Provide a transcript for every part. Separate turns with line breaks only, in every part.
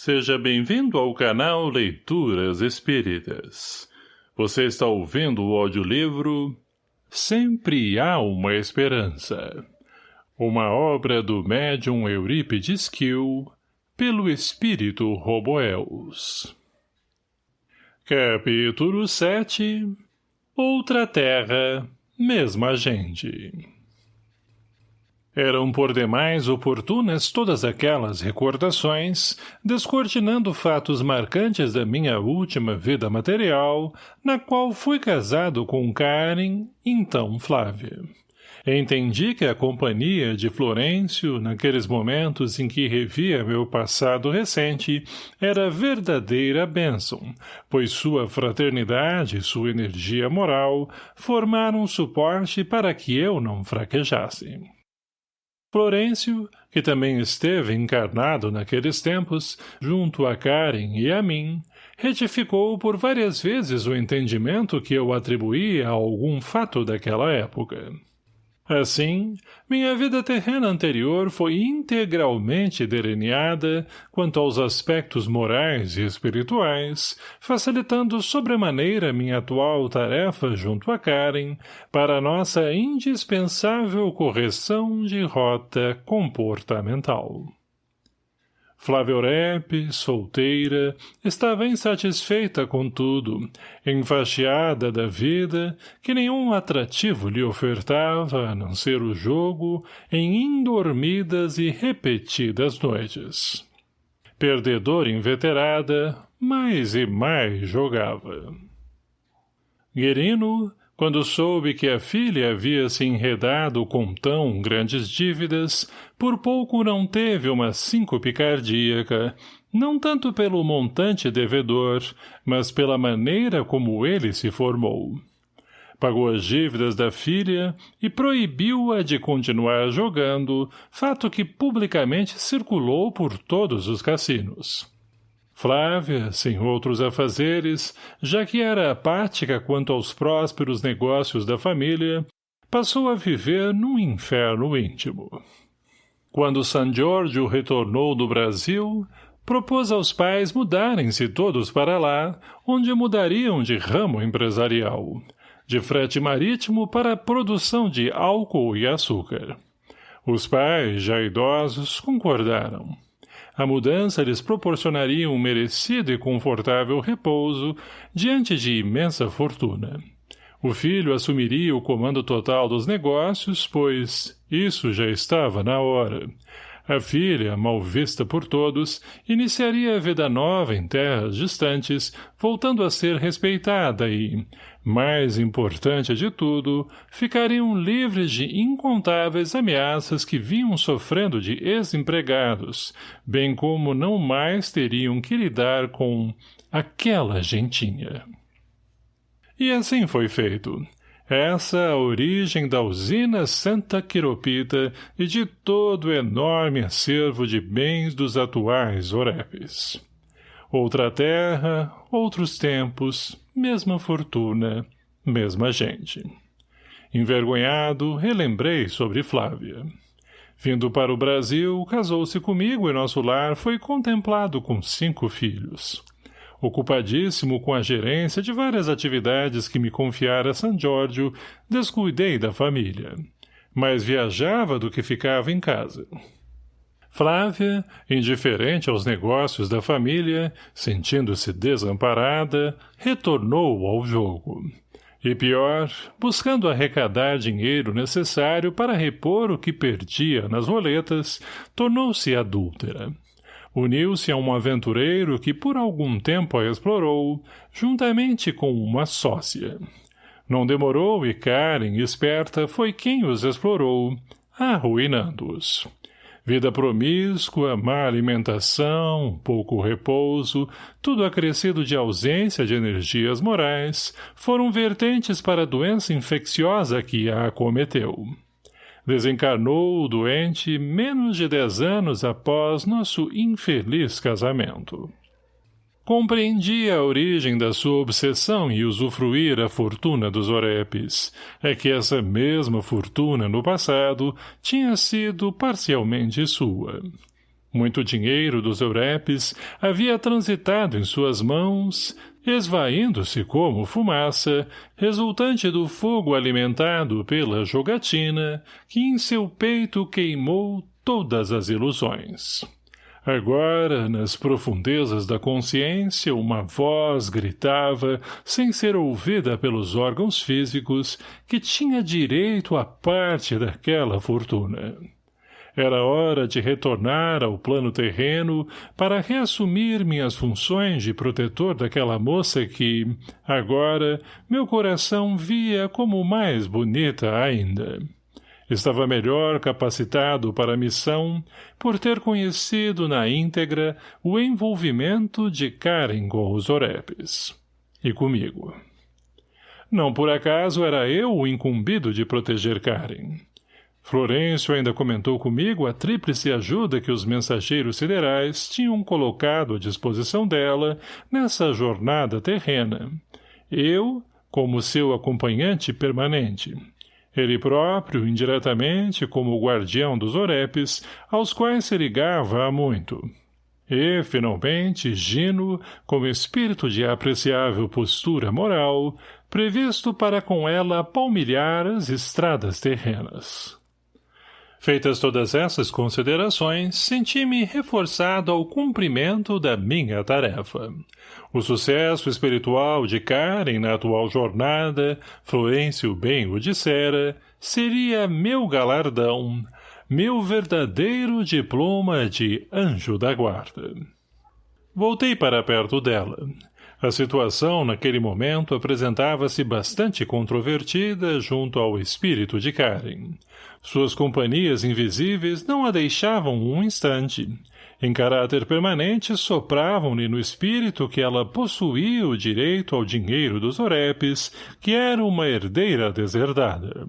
Seja bem-vindo ao canal Leituras Espíritas. Você está ouvindo o audiolivro Sempre Há Uma Esperança. Uma obra do médium Eurípides Kiel, pelo espírito Roboels. Capítulo 7 Outra Terra, mesma gente. Eram por demais oportunas todas aquelas recordações, descortinando fatos marcantes da minha última vida material, na qual fui casado com Karen, então Flávia. Entendi que a companhia de Florencio, naqueles momentos em que revia meu passado recente, era verdadeira bênção, pois sua fraternidade e sua energia moral formaram suporte para que eu não fraquejasse. Florencio, que também esteve encarnado naqueles tempos, junto a Karen e a mim, retificou por várias vezes o entendimento que eu atribuía a algum fato daquela época. Assim, minha vida terrena anterior foi integralmente delineada quanto aos aspectos morais e espirituais, facilitando sobremaneira minha atual tarefa junto a Karen para nossa indispensável correção de rota comportamental. Flávia Orep, solteira, estava insatisfeita com tudo, enfastiada da vida, que nenhum atrativo lhe ofertava, a não ser o jogo, em indormidas e repetidas noites. Perdedora inveterada, mais e mais jogava. Guerino, quando soube que a filha havia se enredado com tão grandes dívidas, por pouco não teve uma síncope cardíaca, não tanto pelo montante devedor, mas pela maneira como ele se formou. Pagou as dívidas da filha e proibiu-a de continuar jogando, fato que publicamente circulou por todos os cassinos. Flávia, sem outros afazeres, já que era apática quanto aos prósperos negócios da família, passou a viver num inferno íntimo. Quando San Giorgio retornou do Brasil, propôs aos pais mudarem-se todos para lá, onde mudariam de ramo empresarial, de frete marítimo para a produção de álcool e açúcar. Os pais, já idosos, concordaram. A mudança lhes proporcionaria um merecido e confortável repouso diante de imensa fortuna. O filho assumiria o comando total dos negócios, pois isso já estava na hora. A filha, mal vista por todos, iniciaria a vida nova em terras distantes, voltando a ser respeitada e, mais importante de tudo, ficariam livres de incontáveis ameaças que vinham sofrendo de ex-empregados, bem como não mais teriam que lidar com aquela gentinha. E assim foi feito. Essa a origem da usina Santa Quiropita e de todo o enorme acervo de bens dos atuais orepes. Outra terra, outros tempos, mesma fortuna, mesma gente. Envergonhado, relembrei sobre Flávia. Vindo para o Brasil, casou-se comigo e nosso lar foi contemplado com cinco filhos ocupadíssimo com a gerência de várias atividades que me confiara San Giorgio, descuidei da família. Mais viajava do que ficava em casa. Flávia, indiferente aos negócios da família, sentindo-se desamparada, retornou ao jogo. E pior, buscando arrecadar dinheiro necessário para repor o que perdia nas roletas, tornou-se adúltera uniu-se a um aventureiro que por algum tempo a explorou, juntamente com uma sócia. Não demorou e Karen, esperta, foi quem os explorou, arruinando-os. Vida promíscua, má alimentação, pouco repouso, tudo acrescido de ausência de energias morais, foram vertentes para a doença infecciosa que a acometeu. Desencarnou o doente menos de dez anos após nosso infeliz casamento. Compreendi a origem da sua obsessão e usufruir a fortuna dos orepes. É que essa mesma fortuna, no passado, tinha sido parcialmente sua. Muito dinheiro dos Eurepes havia transitado em suas mãos, esvaindo-se como fumaça, resultante do fogo alimentado pela jogatina, que em seu peito queimou todas as ilusões. Agora, nas profundezas da consciência, uma voz gritava, sem ser ouvida pelos órgãos físicos, que tinha direito a parte daquela fortuna. Era hora de retornar ao plano terreno para reassumir minhas funções de protetor daquela moça que, agora, meu coração via como mais bonita ainda. Estava melhor capacitado para a missão por ter conhecido na íntegra o envolvimento de Karen com os Orepes. E comigo. Não por acaso era eu o incumbido de proteger Karen. Florencio ainda comentou comigo a tríplice ajuda que os mensageiros siderais tinham colocado à disposição dela nessa jornada terrena. Eu, como seu acompanhante permanente. Ele próprio, indiretamente, como guardião dos orepes, aos quais se ligava há muito. E, finalmente, Gino, como espírito de apreciável postura moral, previsto para com ela palmilhar as estradas terrenas. Feitas todas essas considerações, senti-me reforçado ao cumprimento da minha tarefa. O sucesso espiritual de Karen na atual jornada, Florencio bem o dissera, seria meu galardão, meu verdadeiro diploma de anjo da guarda. Voltei para perto dela. A situação, naquele momento, apresentava-se bastante controvertida junto ao espírito de Karen. Suas companhias invisíveis não a deixavam um instante. Em caráter permanente, sopravam-lhe no espírito que ela possuía o direito ao dinheiro dos orepes, que era uma herdeira deserdada.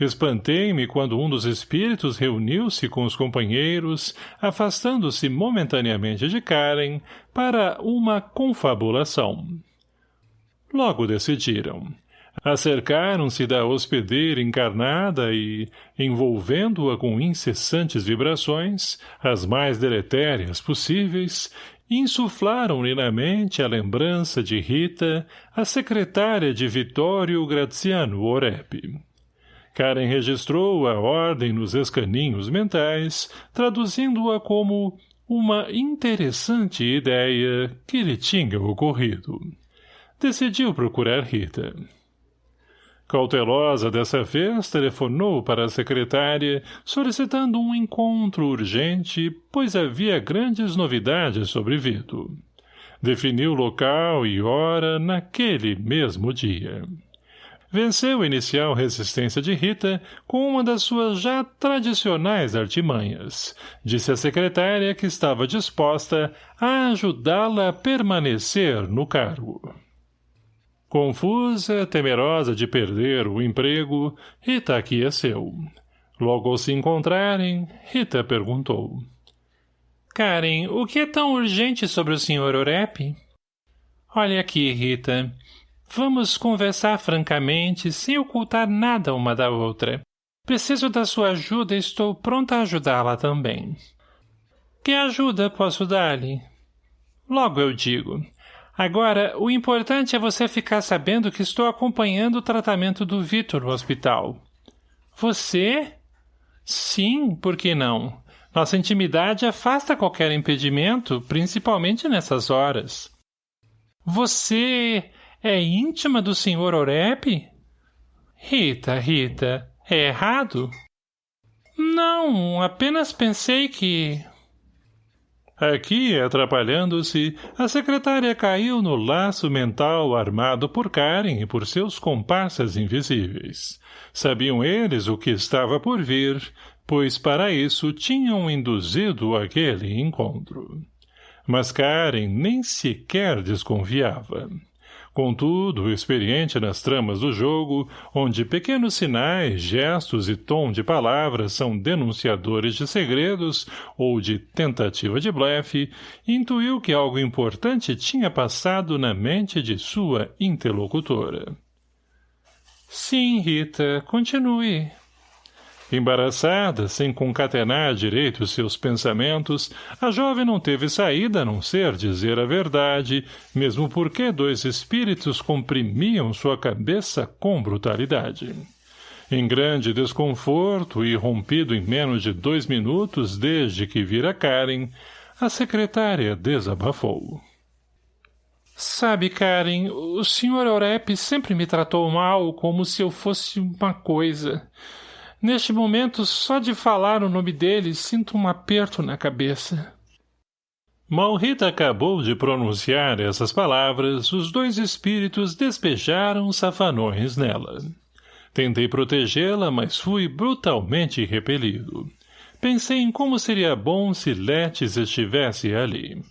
Espantei-me quando um dos espíritos reuniu-se com os companheiros, afastando-se momentaneamente de Karen, para uma confabulação. Logo decidiram. Acercaram-se da hospedeira encarnada e, envolvendo-a com incessantes vibrações, as mais deletérias possíveis, insuflaram-lhe na mente a lembrança de Rita, a secretária de Vitório Graziano Orep. Karen registrou a ordem nos escaninhos mentais, traduzindo-a como uma interessante ideia que lhe tinha ocorrido. Decidiu procurar Rita. Cautelosa dessa vez, telefonou para a secretária, solicitando um encontro urgente, pois havia grandes novidades sobre Vito. Definiu local e hora naquele mesmo dia. Venceu a inicial resistência de Rita com uma das suas já tradicionais artimanhas. Disse a secretária que estava disposta a ajudá-la a permanecer no cargo. Confusa, temerosa de perder o emprego, Rita aqueceu. Logo ao se encontrarem, Rita perguntou. Karen, o que é tão urgente sobre o Sr. Orep? Olha aqui, Rita. Vamos conversar francamente, sem ocultar nada uma da outra. Preciso da sua ajuda e estou pronta a ajudá-la também. Que ajuda posso dar-lhe? Logo eu digo. Agora, o importante é você ficar sabendo que estou acompanhando o tratamento do Vitor no hospital. Você? Sim, por que não? Nossa intimidade afasta qualquer impedimento, principalmente nessas horas. Você é íntima do Sr. Orep? Rita, Rita, é errado? Não, apenas pensei que... Aqui, atrapalhando-se, a secretária caiu no laço mental armado por Karen e por seus comparsas invisíveis. Sabiam eles o que estava por vir, pois para isso tinham induzido aquele encontro. Mas Karen nem sequer desconfiava. Contudo, experiente nas tramas do jogo, onde pequenos sinais, gestos e tom de palavras são denunciadores de segredos ou de tentativa de blefe, intuiu que algo importante tinha passado na mente de sua interlocutora. Sim, Rita, continue. Embaraçada, sem concatenar direito seus pensamentos, a jovem não teve saída a não ser dizer a verdade, mesmo porque dois espíritos comprimiam sua cabeça com brutalidade. Em grande desconforto e rompido em menos de dois minutos desde que vira Karen, a secretária desabafou. Sabe, Karen, o Sr. Orep sempre me tratou mal como se eu fosse uma coisa. Neste momento, só de falar o nome dele, sinto um aperto na cabeça.
Mal Rita acabou de pronunciar essas palavras, os dois espíritos despejaram safanões nela. Tentei protegê-la, mas fui brutalmente repelido. Pensei em como seria bom se Letes estivesse ali.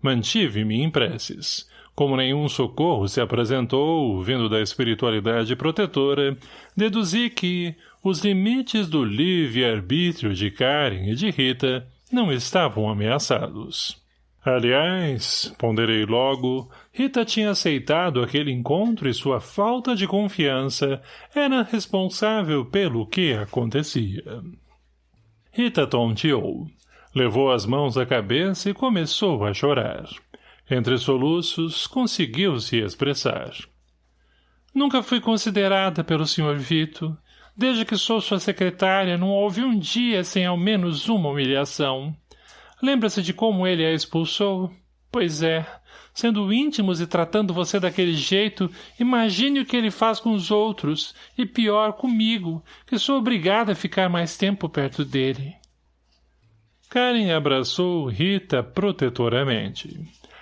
Mantive-me em preces. Como nenhum socorro se apresentou, vindo da espiritualidade protetora, deduzi que, os limites do livre-arbítrio de Karen e de Rita não estavam ameaçados. Aliás, ponderei logo, Rita tinha aceitado aquele encontro e sua falta de confiança era responsável pelo que acontecia. Rita tonteou. Levou as mãos à cabeça e começou a chorar. Entre soluços, conseguiu se expressar. Nunca fui considerada pelo Sr. Vito, Desde que sou sua secretária, não houve um dia sem ao menos uma humilhação. Lembra-se de como ele a expulsou? Pois é, sendo íntimos e tratando você daquele jeito, imagine o que ele faz com os outros, e pior, comigo, que sou obrigada a ficar mais tempo perto dele.
Karen abraçou Rita protetoramente.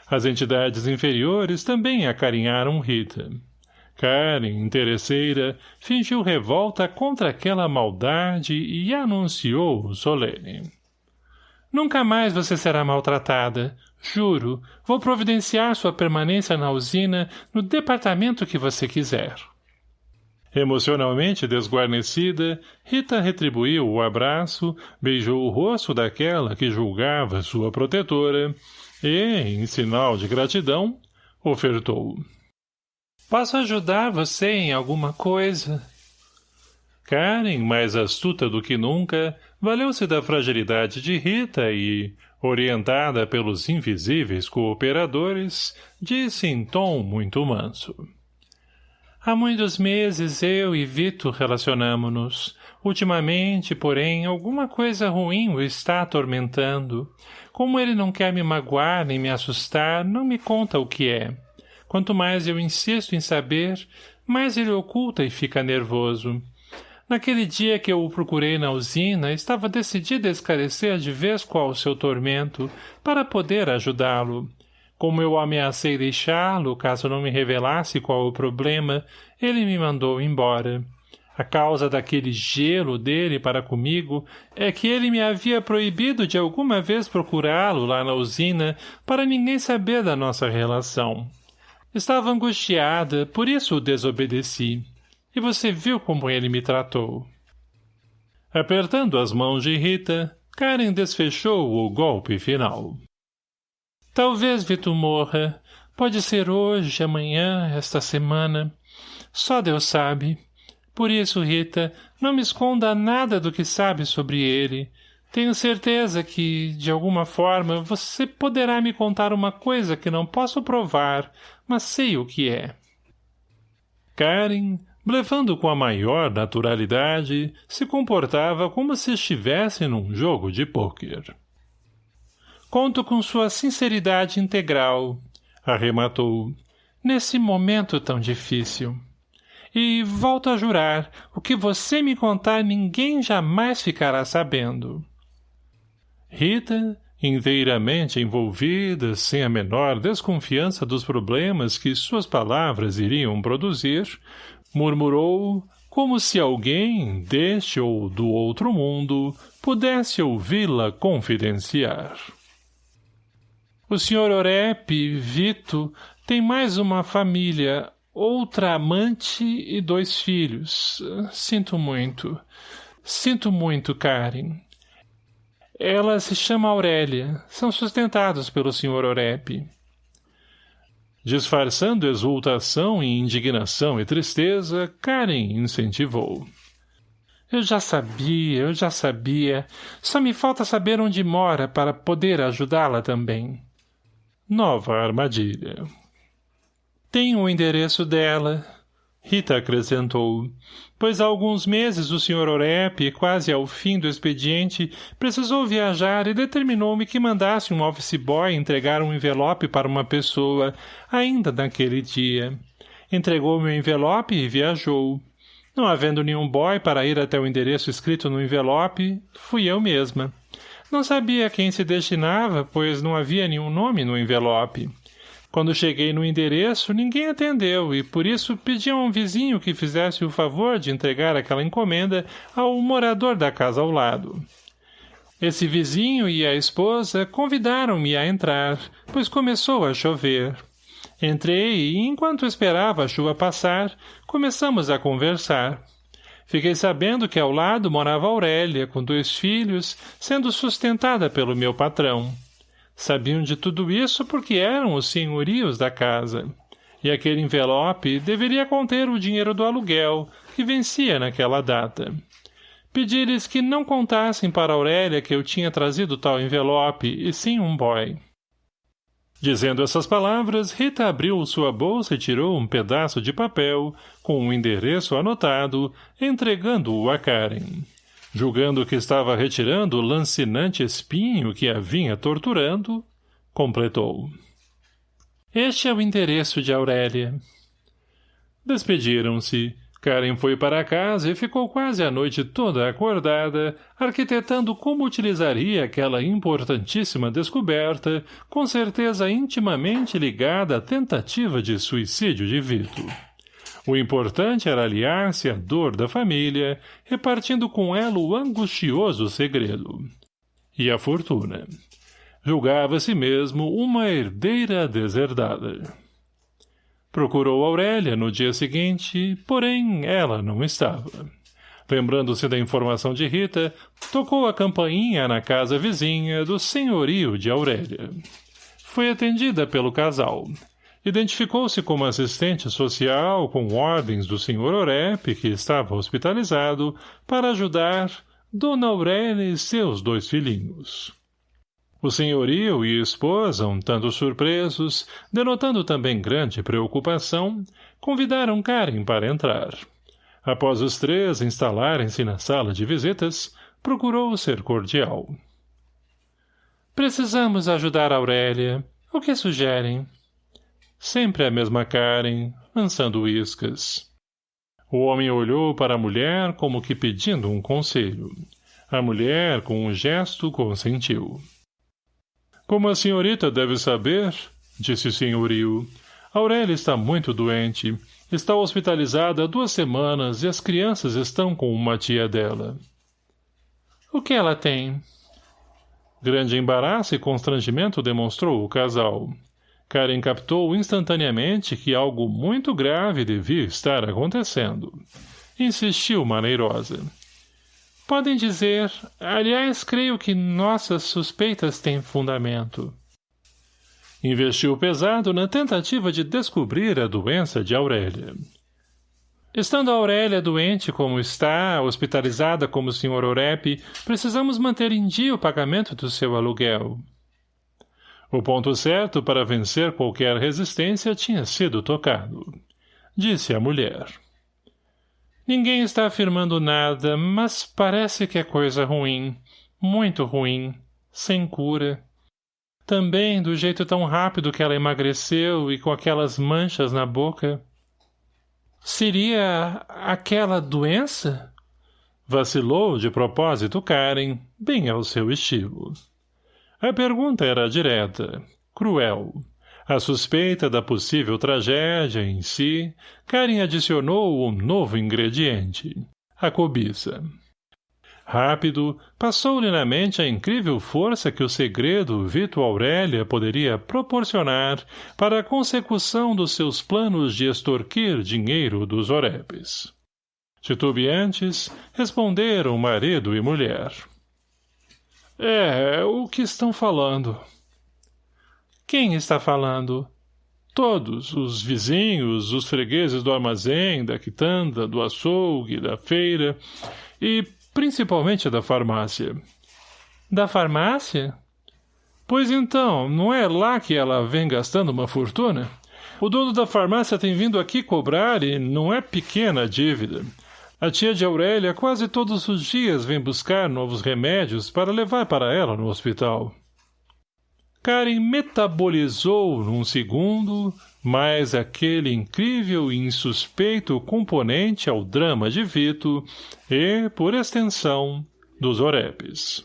As entidades inferiores também acarinharam Rita. Karen, interesseira, fingiu revolta contra aquela maldade e anunciou solene. Nunca mais você será maltratada. Juro, vou providenciar sua permanência na usina no departamento que você quiser. Emocionalmente desguarnecida, Rita retribuiu o abraço, beijou o rosto daquela que julgava sua protetora e, em sinal de gratidão, ofertou. Posso ajudar você em alguma coisa? Karen, mais astuta do que nunca, valeu-se da fragilidade de Rita e, orientada pelos invisíveis cooperadores, disse em tom muito manso. Há muitos meses eu e Vito relacionamo-nos. Ultimamente, porém, alguma coisa ruim o está atormentando. Como ele não quer me magoar nem me assustar, não me conta o que é. Quanto mais eu insisto em saber, mais ele oculta e fica nervoso. Naquele dia que eu o procurei na usina, estava decidido a esclarecer de vez qual o seu tormento, para poder ajudá-lo. Como eu ameacei deixá-lo, caso não me revelasse qual o problema, ele me mandou embora. A causa daquele gelo dele para comigo é que ele me havia proibido de alguma vez procurá-lo lá na usina para ninguém saber da nossa relação. Estava angustiada, por isso o desobedeci. E você viu como ele me tratou. Apertando as mãos de Rita, Karen desfechou o golpe final. Talvez Vito morra. Pode ser hoje, amanhã, esta semana. Só Deus sabe. Por isso, Rita, não me esconda nada do que sabe sobre ele. Tenho certeza que, de alguma forma, você poderá me contar uma coisa que não posso provar, mas sei o que é. Karen, blefando com a maior naturalidade, se comportava como se estivesse num jogo de pôquer. Conto com sua sinceridade integral, arrematou, nesse momento tão difícil. E volto a jurar, o que você me contar ninguém jamais ficará sabendo. Rita, inteiramente envolvida, sem a menor desconfiança dos problemas que suas palavras iriam produzir, murmurou como se alguém, deste ou do outro mundo, pudesse ouvi-la confidenciar. O Sr. Orep, Vito, tem mais uma família, outra amante e dois filhos. Sinto muito. Sinto muito, Karen. Ela se chama Aurélia. São sustentados pelo Sr. Orep. Disfarçando exultação e indignação e tristeza, Karen incentivou.
Eu já sabia, eu já sabia. Só me falta saber onde mora para poder ajudá-la também.
Nova armadilha.
Tenho o endereço dela.
Rita acrescentou. Pois há alguns meses o Sr. Orep, quase ao fim do expediente, precisou viajar e determinou-me que mandasse um office boy entregar um envelope para uma pessoa, ainda naquele dia. Entregou-me o envelope e viajou. Não havendo nenhum boy para ir até o endereço escrito no envelope, fui eu mesma. Não sabia a quem se destinava, pois não havia nenhum nome no envelope. Quando cheguei no endereço, ninguém atendeu e por isso pedi a um vizinho que fizesse o favor de entregar aquela encomenda ao morador da casa ao lado. Esse vizinho e a esposa convidaram-me a entrar, pois começou a chover. Entrei e, enquanto esperava a chuva passar, começamos a conversar. Fiquei sabendo que ao lado morava Aurélia, com dois filhos, sendo sustentada pelo meu patrão. Sabiam de tudo isso porque eram os senhorios da casa. E aquele envelope deveria conter o dinheiro do aluguel, que vencia naquela data. Pedi-lhes que não contassem para Aurélia que eu tinha trazido tal envelope, e sim um boy. Dizendo essas palavras, Rita abriu sua bolsa e tirou um pedaço de papel, com um endereço anotado, entregando-o a Karen. Julgando que estava retirando o lancinante espinho que a vinha torturando, completou. Este é o endereço de Aurélia. Despediram-se, Karen foi para casa e ficou quase a noite toda acordada, arquitetando como utilizaria aquela importantíssima descoberta, com certeza intimamente ligada à tentativa de suicídio de Vito. O importante era aliar-se à dor da família, repartindo com ela o angustioso segredo. E a fortuna. Julgava-se mesmo uma herdeira deserdada. Procurou Aurélia no dia seguinte, porém ela não estava. Lembrando-se da informação de Rita, tocou a campainha na casa vizinha do senhorio de Aurélia. Foi atendida pelo casal. Identificou-se como assistente social com ordens do senhor Orep, que estava hospitalizado, para ajudar Dona Aurélia e seus dois filhinhos. O senhorio e esposa, um tanto surpresos, denotando também grande preocupação, convidaram Karen para entrar. Após os três instalarem-se na sala de visitas, procurou ser cordial. Precisamos ajudar Aurélia. O que sugerem? Sempre a mesma Karen, lançando iscas. O homem olhou para a mulher como que pedindo um conselho. A mulher, com um gesto, consentiu. Como a senhorita deve saber, disse o senhorio, Aurélia está muito doente. Está hospitalizada há duas semanas e as crianças estão com uma tia dela. O que ela tem? Grande embaraço e constrangimento demonstrou o casal. Karen captou instantaneamente que algo muito grave devia estar acontecendo. Insistiu maneirosa. Podem dizer, aliás, creio que nossas suspeitas têm fundamento. Investiu pesado na tentativa de descobrir a doença de Aurélia. Estando Aurélia doente como está, hospitalizada como o Sr. Orep, precisamos manter em dia o pagamento do seu aluguel. O ponto certo para vencer qualquer resistência tinha sido tocado. Disse a mulher. Ninguém está afirmando nada, mas parece que é coisa ruim. Muito ruim. Sem cura. Também do jeito tão rápido que ela emagreceu e com aquelas manchas na boca. Seria aquela doença? Vacilou de propósito Karen, bem ao seu estilo. A pergunta era direta, cruel. A suspeita da possível tragédia em si, Karen adicionou um novo ingrediente, a cobiça. Rápido, passou-lhe na mente a incrível força que o segredo Vito Aurélia poderia proporcionar para a consecução dos seus planos de extorquir dinheiro dos orepes. Titubeantes, responderam marido e mulher. É, o que estão falando? Quem está falando? Todos, os vizinhos, os fregueses do armazém, da quitanda, do açougue, da feira.
E principalmente da farmácia.
Da farmácia?
Pois então, não é lá que ela vem gastando uma fortuna? O dono da farmácia tem vindo aqui cobrar e não é pequena a dívida. A tia de Aurélia quase todos os dias vem buscar novos remédios para levar para ela no hospital. Karen metabolizou num segundo mais aquele incrível e insuspeito componente ao drama de Vito e, por extensão, dos Orepes.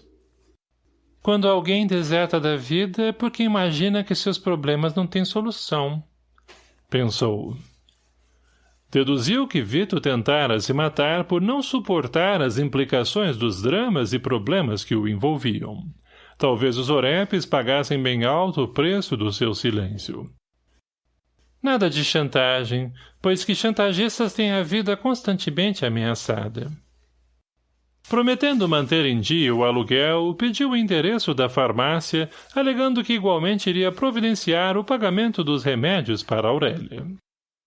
Quando alguém deserta da vida é porque imagina que seus problemas não têm solução.
Pensou. Deduziu que Vito tentara se matar por não suportar as implicações dos dramas e problemas que o envolviam. Talvez os Orepes pagassem bem alto o preço do seu silêncio.
Nada de chantagem, pois que chantagistas têm a vida constantemente ameaçada.
Prometendo manter em dia o aluguel, pediu o endereço da farmácia, alegando que igualmente iria providenciar o pagamento dos remédios para Aurélia.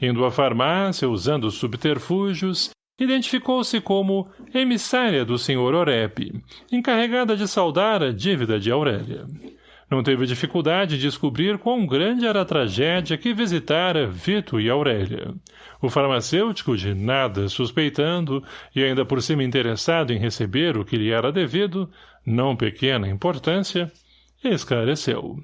Indo à farmácia, usando subterfúgios, identificou-se como emissária do Sr. Orep, encarregada de saldar a dívida de Aurélia. Não teve dificuldade de descobrir quão grande era a tragédia que visitara Vito e Aurélia. O farmacêutico, de nada suspeitando, e ainda por cima interessado em receber o que lhe era devido, não pequena importância, esclareceu.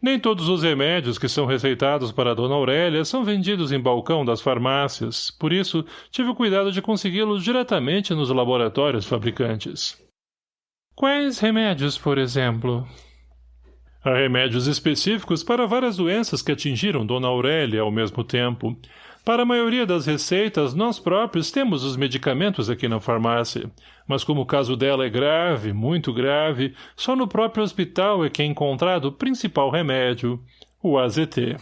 Nem todos os remédios que são receitados para Dona Aurélia são vendidos em balcão das farmácias, por isso tive o cuidado de consegui-los diretamente nos laboratórios fabricantes.
Quais remédios, por exemplo?
Há remédios específicos para várias doenças que atingiram Dona Aurélia ao mesmo tempo. Para a maioria das receitas, nós próprios temos os medicamentos aqui na farmácia. Mas como o caso dela é grave, muito grave, só no próprio hospital é que é encontrado o principal remédio, o AZT.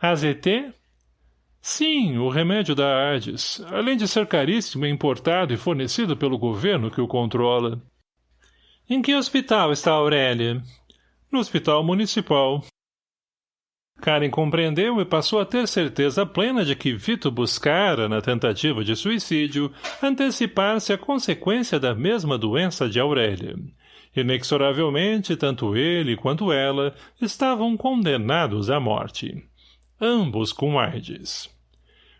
AZT?
Sim, o remédio da AIDS. Além de ser caríssimo, é importado e fornecido pelo governo que o controla.
Em que hospital está Aurélia?
no hospital municipal. Karen compreendeu e passou a ter certeza plena de que Vito buscara, na tentativa de suicídio, antecipar-se à consequência da mesma doença de Aurélia. Inexoravelmente, tanto ele quanto ela estavam condenados à morte. Ambos com AIDS.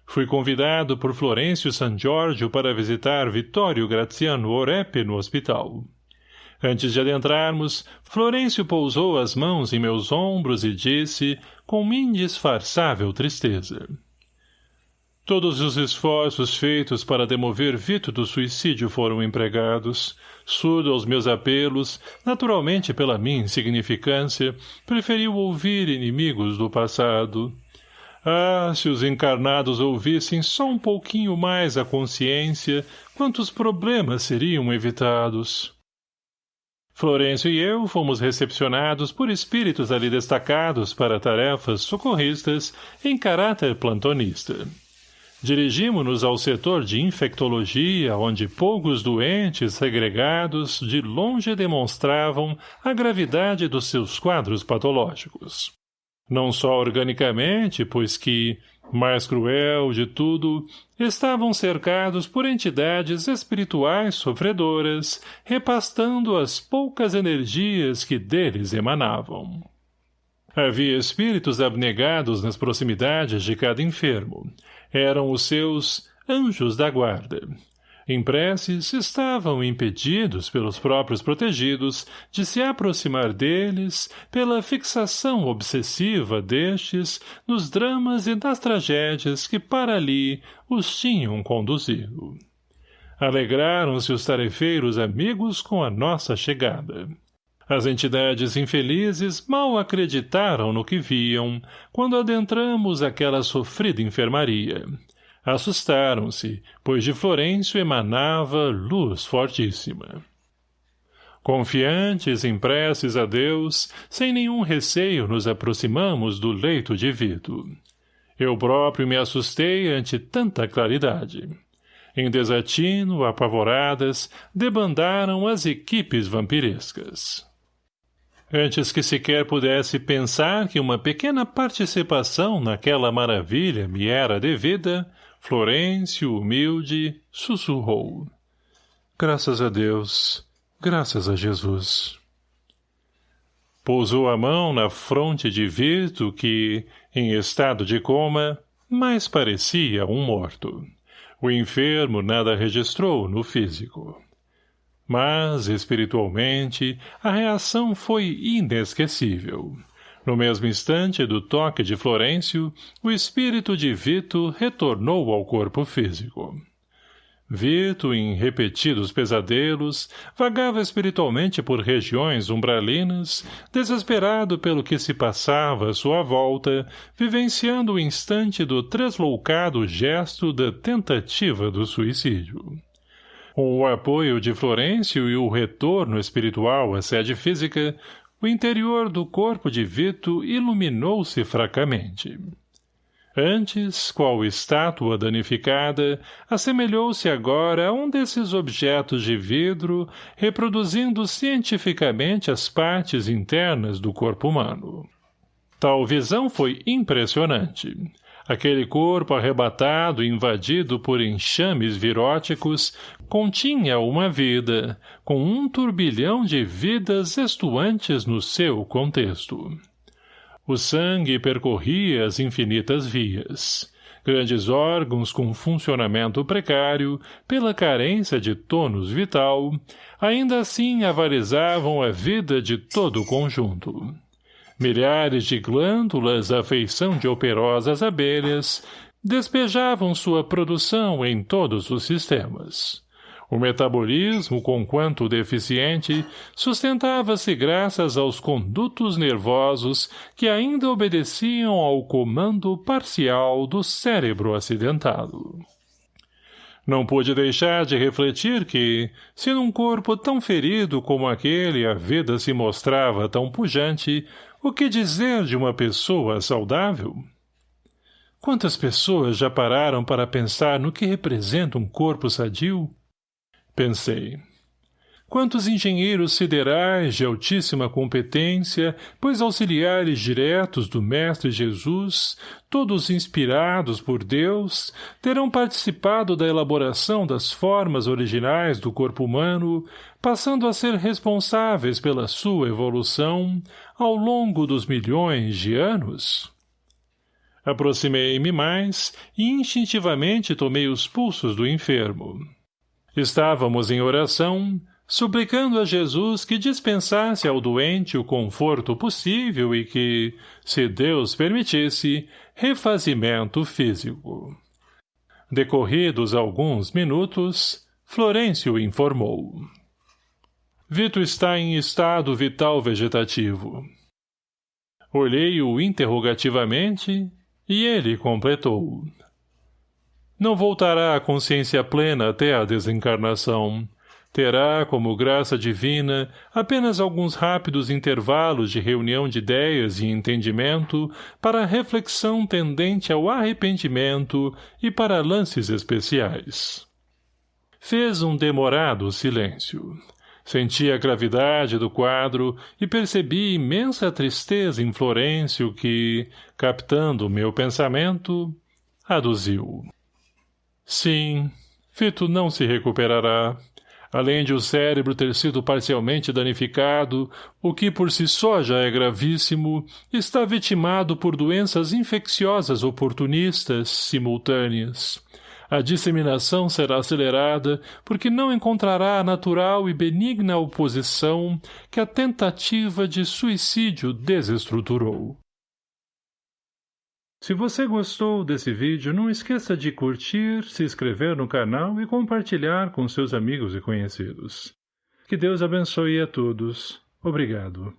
Fui convidado por Florencio San Giorgio para visitar Vittorio Graziano Orepe no hospital. Antes de adentrarmos, Florencio pousou as mãos em meus ombros e disse, com indisfarçável tristeza. Todos os esforços feitos para demover Vito do suicídio foram empregados. Surdo aos meus apelos, naturalmente pela minha insignificância, preferiu ouvir inimigos do passado. Ah, se os encarnados ouvissem só um pouquinho mais a consciência, quantos problemas seriam evitados! Florencio e eu fomos recepcionados por espíritos ali destacados para tarefas socorristas em caráter plantonista. Dirigimos-nos ao setor de infectologia, onde poucos doentes segregados de longe demonstravam a gravidade dos seus quadros patológicos. Não só organicamente, pois que, mais cruel de tudo, estavam cercados por entidades espirituais sofredoras, repastando as poucas energias que deles emanavam. Havia espíritos abnegados nas proximidades de cada enfermo. Eram os seus anjos da guarda, em preces, estavam impedidos pelos próprios protegidos de se aproximar deles pela fixação obsessiva destes nos dramas e nas tragédias que para ali os tinham conduzido. Alegraram-se os tarefeiros amigos com a nossa chegada. As entidades infelizes mal acreditaram no que viam quando adentramos aquela sofrida enfermaria — Assustaram-se, pois de Florencio emanava luz fortíssima. Confiantes em preces a Deus, sem nenhum receio nos aproximamos do leito de. Eu próprio me assustei ante tanta claridade. Em desatino, apavoradas, debandaram as equipes vampirescas. Antes que sequer pudesse pensar que uma pequena participação naquela maravilha me era devida, Florêncio, humilde, sussurrou. Graças a Deus, graças a Jesus. Pousou a mão na fronte de Vito que, em estado de coma, mais parecia um morto. O enfermo nada registrou no físico. Mas, espiritualmente, a reação foi inesquecível. No mesmo instante do toque de Florêncio, o espírito de Vito retornou ao corpo físico. Vito, em repetidos pesadelos, vagava espiritualmente por regiões umbralinas, desesperado pelo que se passava à sua volta, vivenciando o instante do tresloucado gesto da tentativa do suicídio. Com o apoio de Florencio e o retorno espiritual à sede física, o interior do corpo de Vito iluminou-se fracamente. Antes, qual estátua danificada, assemelhou-se agora a um desses objetos de vidro, reproduzindo cientificamente as partes internas do corpo humano. Tal visão foi impressionante. Aquele corpo arrebatado e invadido por enxames viróticos continha uma vida, com um turbilhão de vidas estuantes no seu contexto. O sangue percorria as infinitas vias. Grandes órgãos com funcionamento precário, pela carência de tônus vital, ainda assim avarizavam a vida de todo o conjunto. Milhares de glândulas à feição de operosas abelhas despejavam sua produção em todos os sistemas. O metabolismo, conquanto deficiente, sustentava-se graças aos condutos nervosos que ainda obedeciam ao comando parcial do cérebro acidentado. Não pude deixar de refletir que, se num corpo tão ferido como aquele a vida se mostrava tão pujante, o que dizer de uma pessoa saudável? Quantas pessoas já pararam para pensar no que representa um corpo sadio? Pensei. Quantos engenheiros siderais de altíssima competência, pois auxiliares diretos do Mestre Jesus, todos inspirados por Deus, terão participado da elaboração das formas originais do corpo humano, passando a ser responsáveis pela sua evolução ao longo dos milhões de anos? Aproximei-me mais e instintivamente tomei os pulsos do enfermo. Estávamos em oração, suplicando a Jesus que dispensasse ao doente o conforto possível e que, se Deus permitisse, refazimento físico. Decorridos alguns minutos, Florencio informou. Vito está em estado vital vegetativo. Olhei-o interrogativamente e ele completou. Não voltará à consciência plena até a desencarnação. Terá, como graça divina, apenas alguns rápidos intervalos de reunião de ideias e entendimento para reflexão tendente ao arrependimento e para lances especiais. Fez um demorado silêncio. Senti a gravidade do quadro e percebi imensa tristeza em Florencio que, captando meu pensamento, aduziu. Sim, Fito não se recuperará. Além de o cérebro ter sido parcialmente danificado, o que por si só já é gravíssimo, está vitimado por doenças infecciosas oportunistas, simultâneas. A disseminação será acelerada porque não encontrará a natural e benigna oposição que a tentativa de suicídio desestruturou. Se você gostou desse vídeo, não esqueça de curtir, se inscrever no canal e compartilhar com seus amigos e conhecidos. Que Deus abençoe a todos. Obrigado.